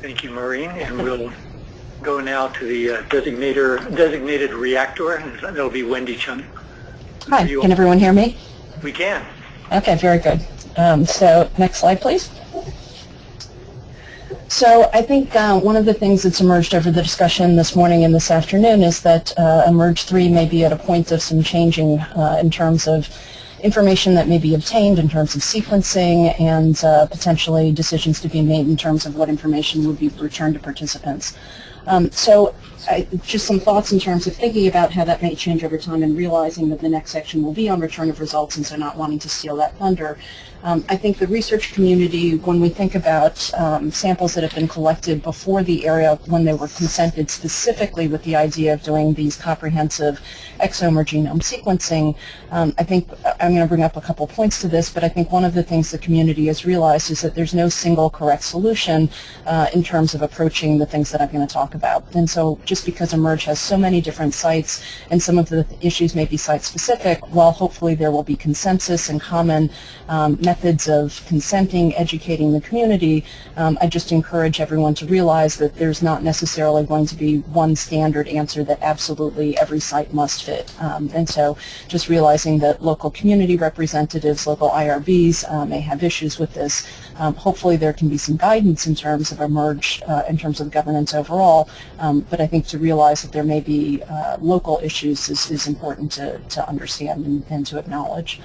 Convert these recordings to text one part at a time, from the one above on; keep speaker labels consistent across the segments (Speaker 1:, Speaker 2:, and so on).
Speaker 1: Thank you, Maureen. And we'll go now to the uh, designator, designated reactor, and that'll be Wendy Chung.
Speaker 2: Hi,
Speaker 1: You-
Speaker 2: can everyone hear me?
Speaker 1: We can.
Speaker 2: Okay, very good. Um, so next slide, please. So I think uh, one of the things that's emerged over the discussion this morning and this afternoon is that uh, eMERGE 3 may be at a point of some changing uh, in terms of information that may be obtained in terms of sequencing and uh, potentially decisions to be made in terms of what information would be returned to participants. Um, so I, just some thoughts in terms of thinking about how that may change over time and realizing that the next section will be on return of results and so not wanting to steal that thunder. Um, I think the research community, when we think about um, samples that have been collected before the area when they were consented specifically with the idea of doing these comprehensive exome or genome sequencing, um, I think I'm going to bring up a couple points to this, but I think one of the things the community has realized is that there's no single correct solution uh, in terms of approaching the things that I'm going to talk about. And so just because eMERGE has so many different sites and some of the issues may be site-specific, while hopefully there will be consensus and common um, methods of consenting, educating the community, um, I just encourage everyone to realize that there's not necessarily going to be one standard answer that absolutely every site must fit. Um, and so just realizing that local community representatives, local IRBs uh, may have issues with this. Um, hopefully there can be some guidance in terms of eMERGE, uh, in terms of governance overall, um, but I think to realize that there may be uh, local issues is, is important to, to understand and, and to acknowledge.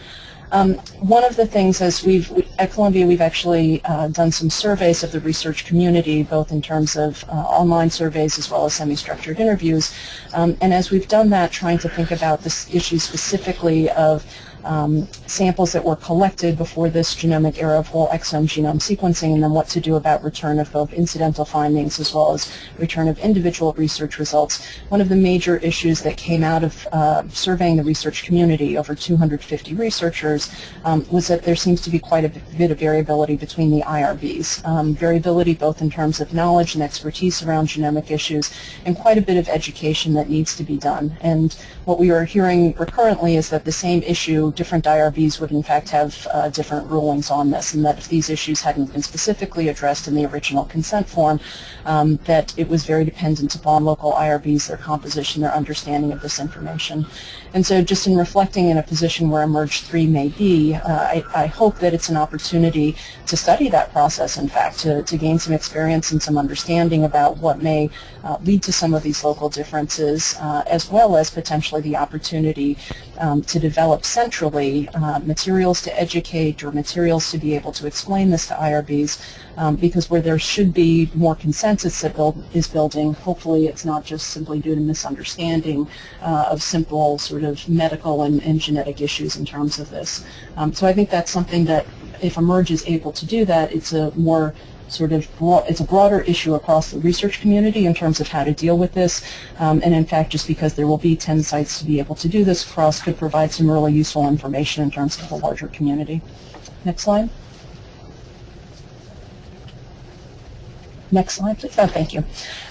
Speaker 2: Um, one of the things as we've, at Columbia, we've actually uh, done some surveys of the research community, both in terms of uh, online surveys as well as semi-structured interviews. Um, and as we've done that, trying to think about this issue specifically of um, samples that were collected before this genomic era of whole exome genome sequencing and then what to do about return of both incidental findings as well as return of individual research results. One of the major issues that came out of uh, surveying the research community, over 250 researchers, um, was that there seems to be quite a bit of variability between the IRBs. Um, variability both in terms of knowledge and expertise around genomic issues and quite a bit of education that needs to be done. And what we are hearing recurrently is that the same issue different IRBs would in fact have uh, different rulings on this and that if these issues hadn't been specifically addressed in the original consent form, um, that it was very dependent upon local IRBs, their composition, their understanding of this information. And so just in reflecting in a position where eMERGE 3 may be, uh, I, I, hope that it's an opportunity to study that process, in fact, to, to gain some experience and some understanding about what may uh, lead to some of these local differences, uh, as well as potentially the opportunity um, to develop centrally uh, materials to educate or materials to be able to explain this to IRBs, um, because where there should be more consensus that build, is building, hopefully it's not just simply due to misunderstanding uh, of simple sort of medical and, and, genetic issues in terms of this. Um, so I think that's something that if eMERGE is able to do that, it's a more sort of it's a broader issue across the research community in terms of how to deal with this. Um, and in fact, just because there will be 10 sites to be able to do this across could provide some really useful information in terms of the larger community. Next slide. Next slide, please. Oh, thank you.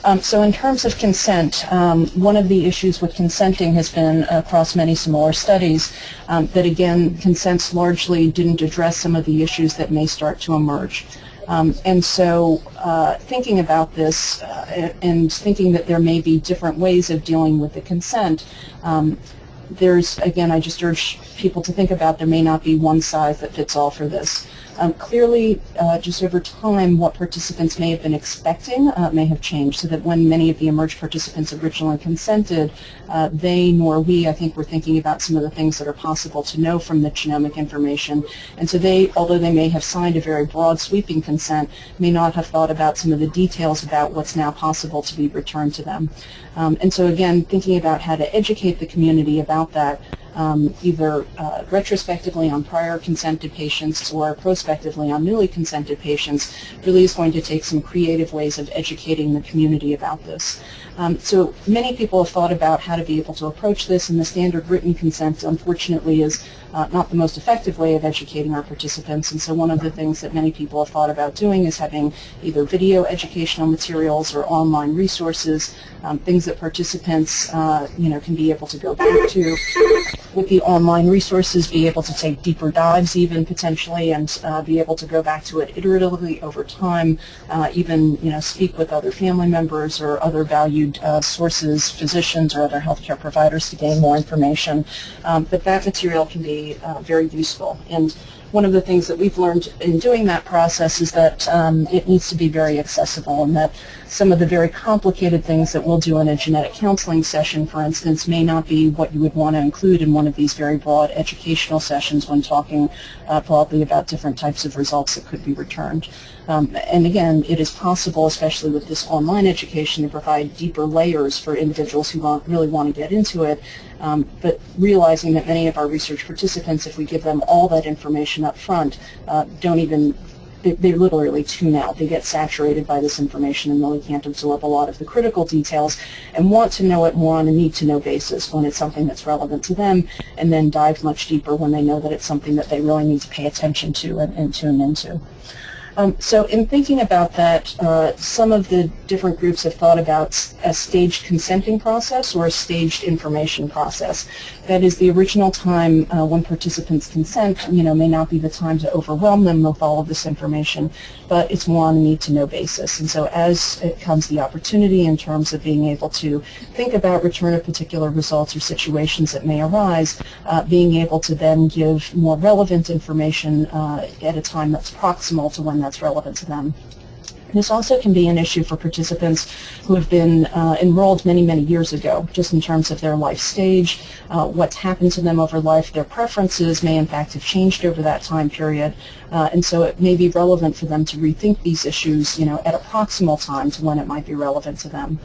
Speaker 2: Um, so in terms of consent, um, one of the issues with consenting has been across many similar studies um, that, again, consents largely didn't address some of the issues that may start to emerge. Um, and so uh, thinking about this uh, and thinking that there may be different ways of dealing with the consent, um, there's, again, I just urge people to think about there may not be one size that fits all for this. Um, clearly, uh, just over time, what participants may have been expecting uh, may have changed, so that when many of the eMERGE participants originally consented, uh, they nor we, I think, were thinking about some of the things that are possible to know from the genomic information. And so they, although they may have signed a very broad sweeping consent, may not have thought about some of the details about what's now possible to be returned to them. Um, and so again, thinking about how to educate the community about that, um, either uh, retrospectively on prior consented patients or prospectively on newly consented patients really is going to take some creative ways of educating the community about this. Um, so many people have thought about how to be able to approach this and the standard written consent unfortunately is uh, not the most effective way of educating our participants. And so one of the things that many people have thought about doing is having either video educational materials or online resources, um, things that participants uh, you know, can be able to go back to. With the online resources, be able to take deeper dives even potentially and uh, be able to go back to it iteratively over time, uh, even you know speak with other family members or other uh, sources, physicians or other healthcare providers to gain more information. Um, but that material can be uh, very useful. And one of the things that we've learned in doing that process is that um, it needs to be very accessible and that some of the very complicated things that we'll do in a genetic counseling session, for instance, may not be what you would want to include in one of these very broad educational sessions when talking uh, broadly about different types of results that could be returned. Um, and again, it is possible, especially with this online education, to provide deeper layers for individuals who want, really want to get into it. Um, but realizing that many of our research participants, if we give them all that information up front, uh, don't even they, they literally tune out. They get saturated by this information and really can't absorb a lot of the critical details and want to know it more on a need-to-know basis when it's something that's relevant to them and then dive much deeper when they know that it's something that they really need to pay attention to and, and tune into. Um, so in thinking about that, uh, some of the different groups have thought about a staged consenting process or a staged information process. That is the original time uh, when participants consent, you know, may not be the time to overwhelm them with all of this information, but it's more on a need-to-know basis. And so as it comes the opportunity in terms of being able to think about return of particular results or situations that may arise, uh, being able to then give more relevant information uh, at a time that's proximal to when that's relevant to them. This also can be an issue for participants who have been uh, enrolled many, many years ago, just in terms of their life stage, uh, what's happened to them over life. Their preferences may in fact have changed over that time period, uh, and so it may be relevant for them to rethink these issues you know, at a proximal time to when it might be relevant to them.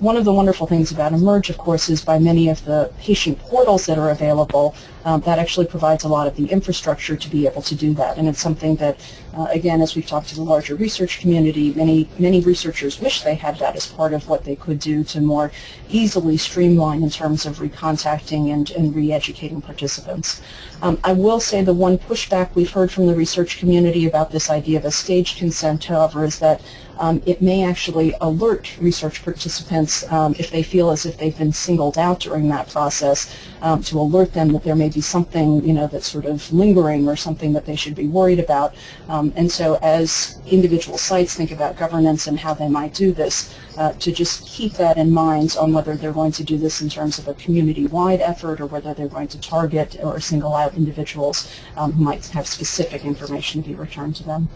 Speaker 2: One of the wonderful things about eMERGE, of course, is by many of the patient portals that are available, um, that actually provides a lot of the infrastructure to be able to do that. And it's something that, uh, again, as we've talked to the larger research community, many, many researchers wish they had that as part of what they could do to more easily streamline in terms of recontacting and, and re-educating participants. Um, I will say the one pushback we've heard from the research community about this idea of a staged consent, however, is that um, it may actually alert research participants um, if they feel as if they've been singled out during that process um, to alert them that there may be something you know that's sort of lingering or something that they should be worried about. Um, and so as individual sites think about governance and how they might do this, uh, to just keep that in mind on whether they're going to do this in terms of a community-wide effort or whether they're going to target or single out individuals um, who might have specific information to be returned to them.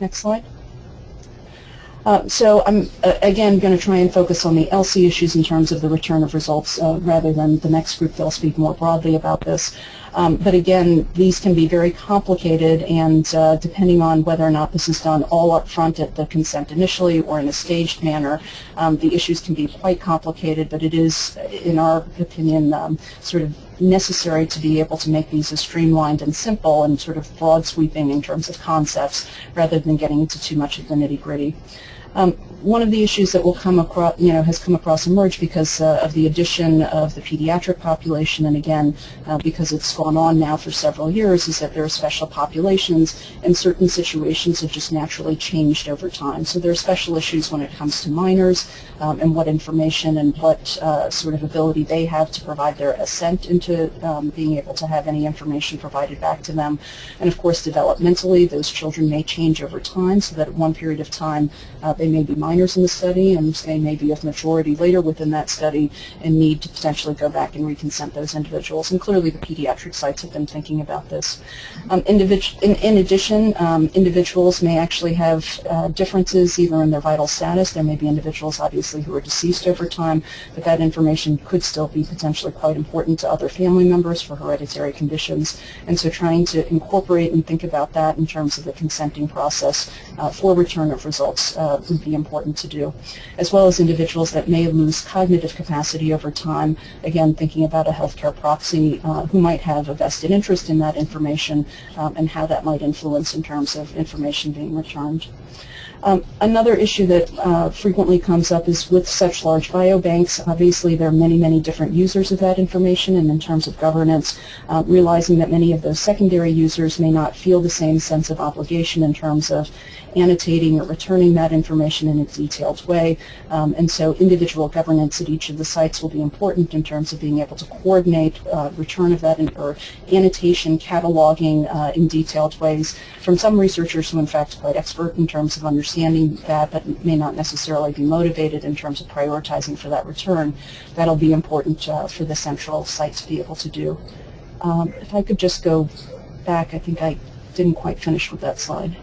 Speaker 2: Next slide. Uh, so I'm, uh, again, going to try and focus on the ELSI issues in terms of the return of results uh, rather than the next group. They'll speak more broadly about this. Um, but again, these can be very complicated and uh, depending on whether or not this is done all up front at the consent initially or in a staged manner, um, the issues can be quite complicated, but it is, in our opinion, um, sort of necessary to be able to make these as streamlined and simple and sort of broad sweeping in terms of concepts rather than getting into too much of the nitty gritty. Um, one of the issues that will come across, you know, has come across eMERGE because uh, of the addition of the pediatric population, and again, uh, because it's gone on now for several years, is that there are special populations, and certain situations have just naturally changed over time. So there are special issues when it comes to minors um, and what information and what uh, sort of ability they have to provide their assent into um, being able to have any information provided back to them. And of course, developmentally, those children may change over time, so that at one period of time, uh, they may be minors in the study and they may be of majority later within that study and need to potentially go back and reconsent those individuals. And clearly the pediatric sites have been thinking about this. Um, in, in, addition, um, individuals may actually have uh, differences either in their vital status. There may be individuals obviously who are deceased over time, but that information could still be potentially quite important to other family members for hereditary conditions. And so trying to incorporate and think about that in terms of the consenting process uh, for return of results uh, would be important to do, as well as individuals that may lose cognitive capacity over time, again, thinking about a healthcare proxy uh, who might have a vested interest in that information um, and how that might influence in terms of information being returned. Um, another issue that uh, frequently comes up is with such large biobanks, obviously there are many, many different users of that information, and in terms of governance, uh, realizing that many of those secondary users may not feel the same sense of obligation in terms of annotating or returning that information in a detailed way. Um, and so individual governance at each of the sites will be important in terms of being able to coordinate uh, return of that or annotation, cataloging uh, in detailed ways from some researchers who in fact are quite expert in terms of understanding that but may not necessarily be motivated in terms of prioritizing for that return. That'll be important uh, for the central site to be able to do. Um, if I could just go back, I think I didn't quite finish with that slide.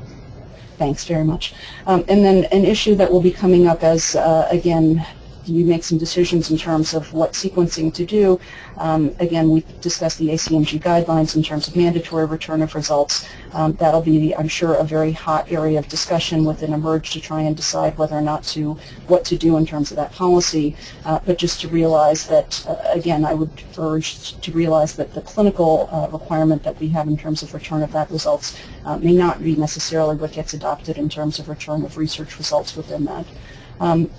Speaker 2: Thanks very much. Um, and then an issue that will be coming up as, uh, again, you make some decisions in terms of what sequencing to do. Um, again, we discussed the ACMG guidelines in terms of mandatory return of results. Um, that'll be, I'm sure, a very hot area of discussion within eMERGE to try and decide whether or not to, what to do in terms of that policy. Uh, but just to realize that, uh, again, I would urge to realize that the clinical uh, requirement that we have in terms of return of that results uh, may not be necessarily what gets adopted in terms of return of research results within that. Um,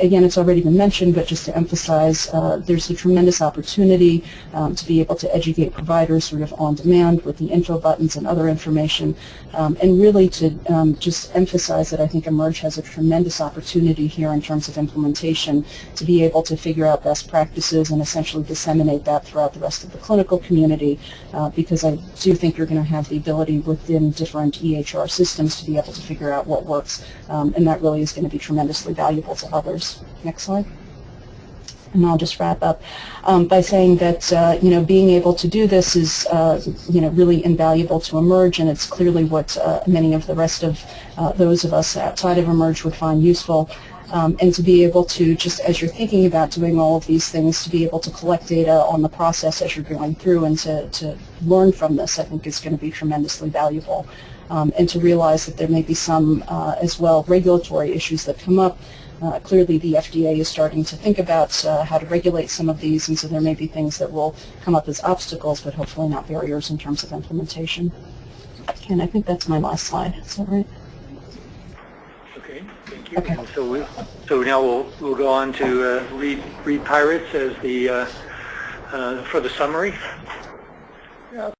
Speaker 2: again, it's already been mentioned, but just to emphasize, uh, there's a tremendous opportunity um, to be able to educate providers sort of on demand with the info buttons and other information, um, and really to um, just emphasize that I think eMERGE has a tremendous opportunity here in terms of implementation to be able to figure out best practices and essentially disseminate that throughout the rest of the clinical community, uh, because I do think you're going to have the ability within different EHR systems to be able to figure out what works, um, and that really is going to be tremendously valuable to others. Next slide. And I'll just wrap up um, by saying that, uh, you know, being able to do this is, uh, you know, really invaluable to eMERGE, and it's clearly what uh, many of the rest of uh, those of us outside of eMERGE would find useful. Um, and to be able to, just as you're thinking about doing all of these things, to be able to collect data on the process as you're going through and to, to learn from this, I think is going to be tremendously valuable. Um, and to realize that there may be some, uh, as well, regulatory issues that come up uh, clearly, the FDA is starting to think about uh, how to regulate some of these, and so there may be things that will come up as obstacles, but hopefully not barriers in terms of implementation. And I think that's my last slide. Is that right?
Speaker 1: Okay, thank you.
Speaker 2: Okay.
Speaker 1: So we, so now we'll, we'll go on to uh, Reed, Reed Pyeritz as the, uh, uh, for the summary.